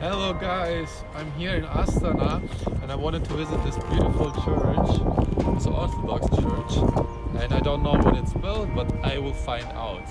Hello guys, I'm here in Astana and I wanted to visit this beautiful church. It's an Orthodox church and I don't know when it's built but I will find out.